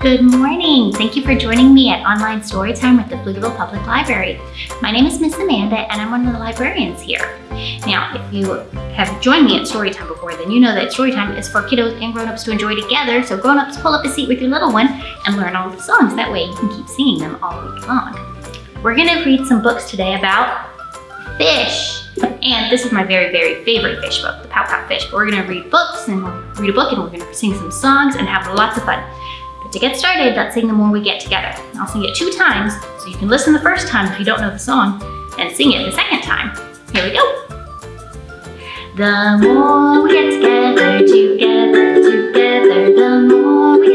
Good morning. Thank you for joining me at Online Storytime with the Pflugerville Public Library. My name is Miss Amanda and I'm one of the librarians here. Now, if you have joined me at Storytime before, then you know that Storytime is for kiddos and grown-ups to enjoy together. So grown-ups, pull up a seat with your little one and learn all the songs. That way you can keep singing them all week long. We're gonna read some books today about fish. And this is my very, very favorite fish book, The Pout Pout Fish. But we're gonna read books and we'll read a book and we're gonna sing some songs and have lots of fun. But to get started, let's sing them when we get together. I'll sing it two times, so you can listen the first time if you don't know the song, and sing it the second time. Here we go. The more we get together, together, together, the more we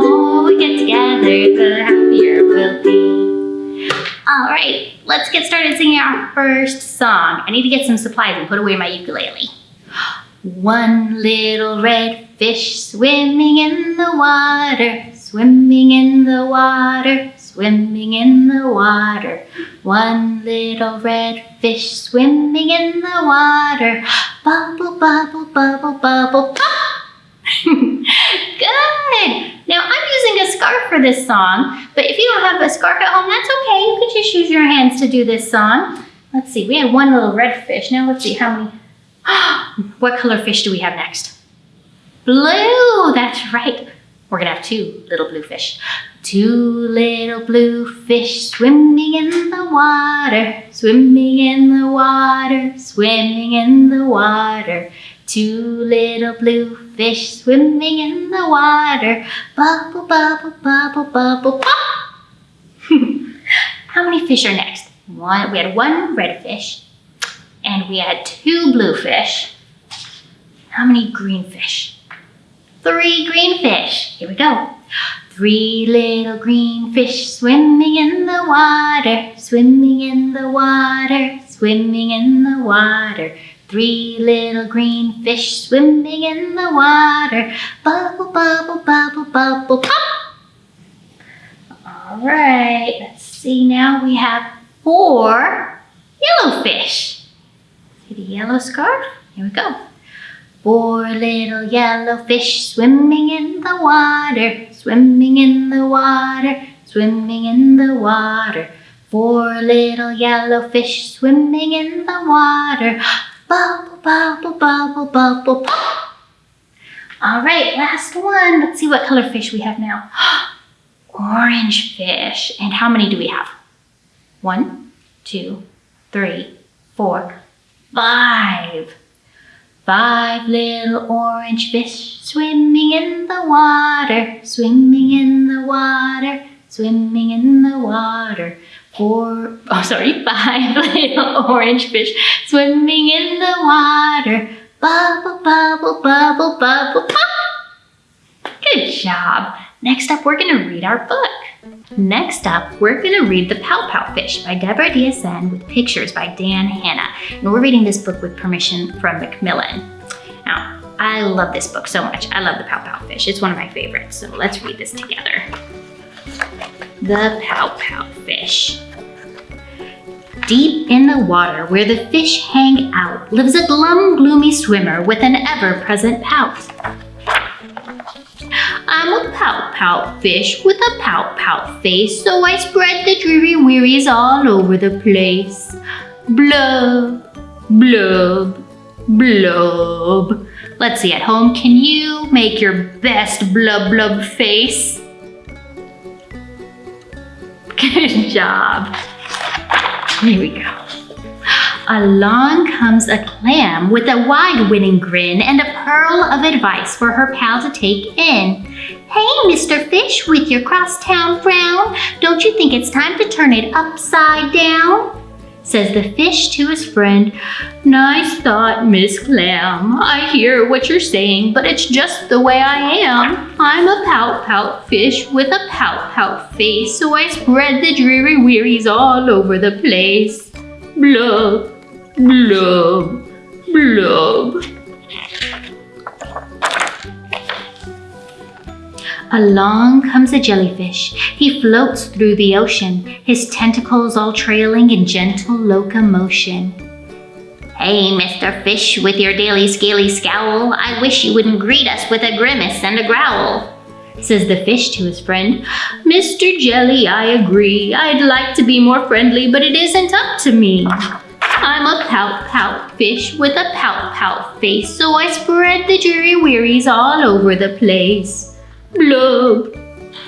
more we get together, the happier we'll be. All right, let's get started singing our first song. I need to get some supplies and put away my ukulele. One little red fish swimming in the water, swimming in the water, swimming in the water. One little red fish swimming in the water, bubble, bubble, bubble, bubble, pop! Good! Now I'm using a scarf for this song, but if you don't have a scarf at home, that's okay. You can just use your hands to do this song. Let's see, we had one little red fish. Now let's see how many, what color fish do we have next? Blue, that's right. We're gonna have two little blue fish. Two little blue fish swimming in the water, swimming in the water, swimming in the water. Two little blue fish swimming in the water, bubble, bubble, bubble, bubble, pop! How many fish are next? One, we had one red fish, and we had two blue fish. How many green fish? Three green fish. Here we go. Three little green fish swimming in the water, swimming in the water, swimming in the water. Three little green fish swimming in the water, bubble, bubble, bubble, bubble, pop! All right, let's see now we have four yellow fish. See the yellow scarf? Here we go. Four little yellow fish swimming in the water, swimming in the water, swimming in the water. Four little yellow fish swimming in the water, bubble, bubble, bubble, bubble. All right, last one. Let's see what color fish we have now. Orange fish. And how many do we have? One, two, three, four, five. Five little orange fish swimming in the water, swimming in the water, swimming in the water. Four, oh sorry, five little orange fish swimming in the water. Bubble, bubble, bubble, bubble, pop! Good job. Next up, we're gonna read our book. Next up, we're gonna read The Pout Pout Fish by Deborah Diesen with pictures by Dan Hanna. And we're reading this book with permission from Macmillan. Now, I love this book so much. I love The Pout Pout Fish. It's one of my favorites. So let's read this together. The Pout Pout Fish. Deep in the water where the fish hang out lives a glum, gloomy swimmer with an ever-present pout. I'm a pout pout fish with a pout pout face, so I spread the dreary wearies all over the place. Blub, blub, blub. Let's see, at home, can you make your best blub blub face? Good job. Here we go. Along comes a clam with a wide winning grin and a pearl of advice for her pal to take in. Hey, Mr. Fish, with your crosstown frown, don't you think it's time to turn it upside down? Says the fish to his friend, Nice thought, Miss Clam. I hear what you're saying, but it's just the way I am. I'm a pout pout fish with a pout pout face, so I spread the dreary wearies all over the place. Blub, blub, blub. Along comes a jellyfish. He floats through the ocean, his tentacles all trailing in gentle locomotion. Hey, Mr. Fish, with your daily scaly scowl, I wish you wouldn't greet us with a grimace and a growl. Says the fish to his friend, Mr. Jelly, I agree. I'd like to be more friendly, but it isn't up to me. I'm a pout pout fish with a pout pout face, so I spread the dreary wearies all over the place. Blub,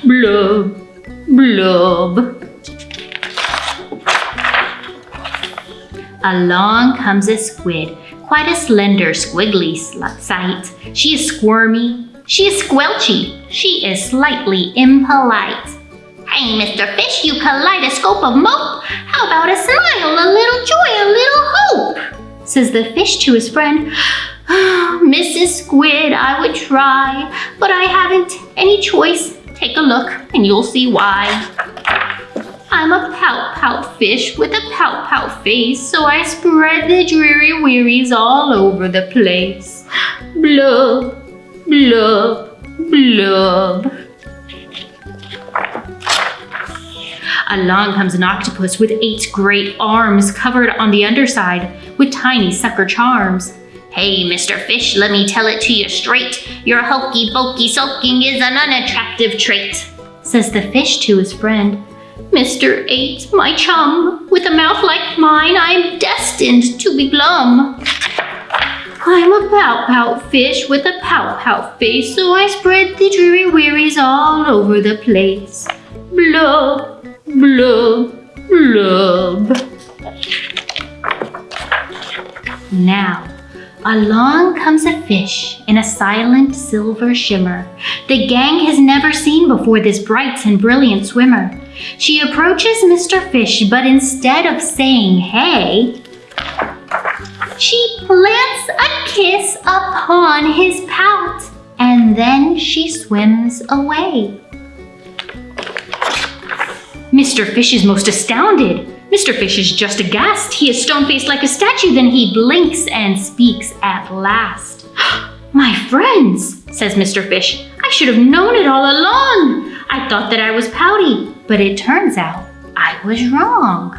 blub, blub. Along comes a squid, quite a slender, squiggly sight. She is squirmy, she is squelchy, she is slightly impolite. Hey, Mr. Fish, you kaleidoscope of mope, how about a smile, a little joy, a little hope? Says the fish to his friend. Mrs. Squid, I would try, but I haven't any choice. Take a look and you'll see why. I'm a pout pout fish with a pout pout face, so I spread the dreary wearies all over the place. Blub, blub, blub. Along comes an octopus with eight great arms covered on the underside with tiny sucker charms. Hey, Mr. Fish, let me tell it to you straight. Your hokey pokey sulking is an unattractive trait, says the fish to his friend. Mr. Eight, my chum, with a mouth like mine, I'm destined to be glum. I'm a pout fish with a pout pout face, so I spread the dreary wearies all over the place. Blub, blub, blub. Now, along comes a fish in a silent silver shimmer. The gang has never seen before this bright and brilliant swimmer. She approaches Mr. Fish, but instead of saying hey, she plants a kiss upon his pout, and then she swims away. Mr. Fish is most astounded. Mr. Fish is just aghast. He is stone-faced like a statue. Then he blinks and speaks at last. My friends, says Mr. Fish, I should have known it all along. I thought that I was pouty, but it turns out I was wrong.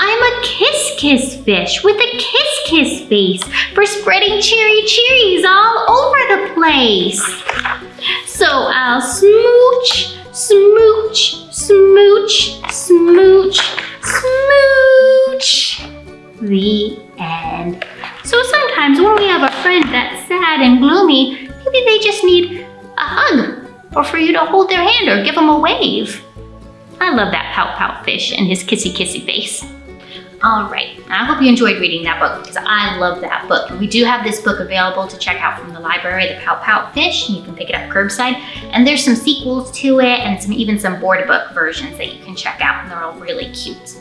I'm a kiss kiss fish with a kiss kiss face for spreading cherry cherries all over the place. So I'll smooch, smooch, smooch, smooch, smooch. The end. So sometimes when we have a friend that's sad and gloomy, maybe they just need a hug or for you to hold their hand or give them a wave. I love that pout pout fish and his kissy kissy face. All right, I hope you enjoyed reading that book because I love that book. We do have this book available to check out from the library, The Pout Pout Fish, and you can pick it up curbside. And there's some sequels to it and some even some board book versions that you can check out and they're all really cute.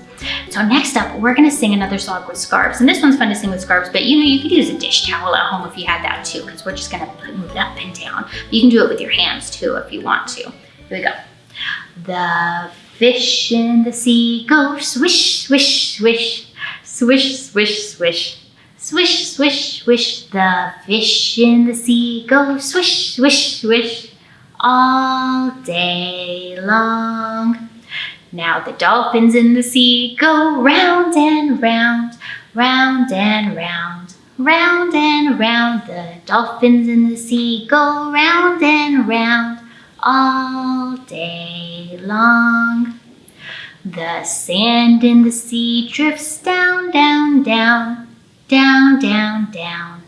So next up, we're gonna sing another song with scarves. And this one's fun to sing with scarves, but you know, you could use a dish towel at home if you had that too, because we're just gonna move it up and down. You can do it with your hands too if you want to. Here we go. The fish in the sea go swish, swish, swish, swish, swish, swish. Swish, swish, swish, the fish in the sea go swish, swish, swish all day long. Now the dolphins in the sea go round and round, round and round, round and round. The dolphins in the sea go round and round all day long. The sand in the sea drifts down, down, down, down, down, down.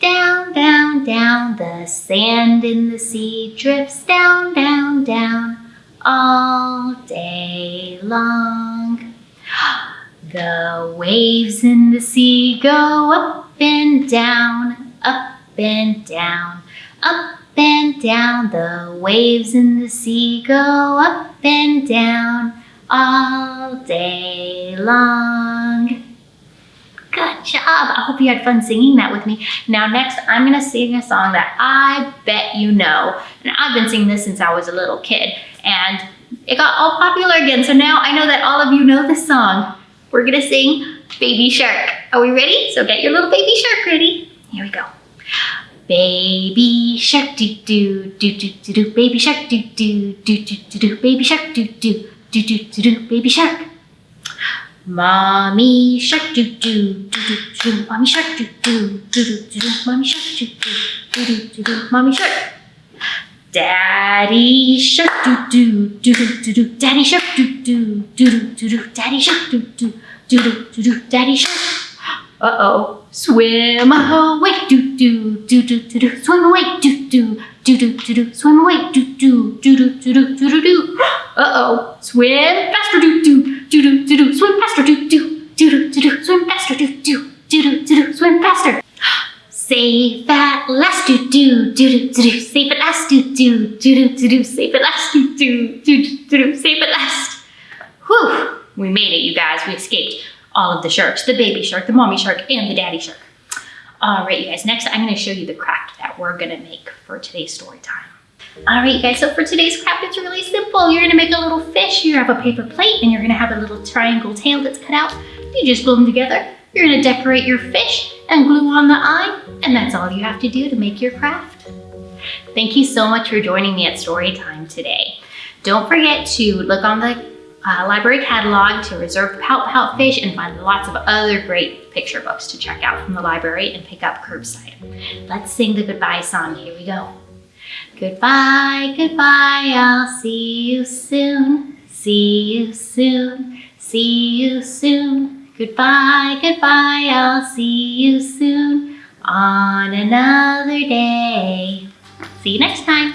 Down, down, down, the sand in the sea drifts down, down, down all day long. The waves in the sea go up and down, up and down, up and down. The waves in the sea go up and down all day long. Good job. I hope you had fun singing that with me. Now next, I'm gonna sing a song that I bet you know. And I've been singing this since I was a little kid. And it got all popular again. So now I know that all of you know this song. we're gonna sing Baby Shark. Are we ready? So get your little baby shark ready. Here we go. Baby shark do do do do do do baby shark do do do do do do baby shark do do do do do do baby shark Mommy shark do do do do do mommy shark do do do do do mommy shark do do do do do mommy shark Daddy shark do do do do do do daddy shark do do do do do do daddy shark do do do do do daddy shark Uh oh swim away doo doo doo doo doo doo swim away doo doo doo doo doo doo swim away doo doo doo doo doo doo doo doo doo. Uh oh, swim faster doo doo doo doo doo doo swim faster doo doo doo doo doo doo swim faster doo doo doo doo doo doo swim faster. Safe at last, do do do do do do. Safe at last, do do do do do do. Safe at last, do do do do do. Safe at last. Whew! We made it, you guys. We escaped all of the sharks: the baby shark, the mommy shark, and the daddy shark. All right, you guys. Next, I'm going to show you the craft that we're going to make for today's story time. All right, you guys. So for today's craft, it's really simple. You're going to make a little fish. You have a paper plate, and you're going to have a little triangle tail that's cut out. You just glue them together. You're going to decorate your fish and glue on the eye, and that's all you have to do to make your craft. Thank you so much for joining me at story time today. Don't forget to look on the uh, library catalog to reserve Pout Pout Fish and find lots of other great picture books to check out from the library and pick up curbside. Let's sing the goodbye song. Here we go. Goodbye, goodbye, I'll see you soon. See you soon, see you soon. Goodbye, goodbye, I'll see you soon on another day. See you next time.